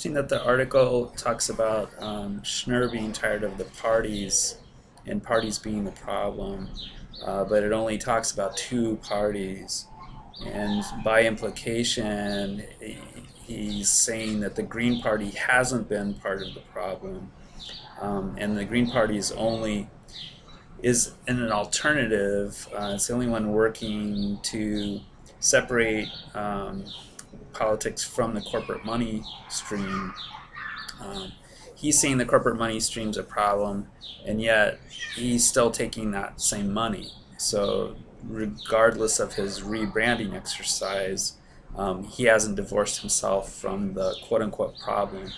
Interesting that the article talks about um, Schnur being tired of the parties and parties being the problem, uh, but it only talks about two parties. And by implication, he's saying that the Green Party hasn't been part of the problem. Um, and the Green Party is only is in an alternative. Uh, it's the only one working to separate um, politics from the corporate money stream. Um, he's saying the corporate money stream's a problem, and yet he's still taking that same money. So regardless of his rebranding exercise, um, he hasn't divorced himself from the quote-unquote problem.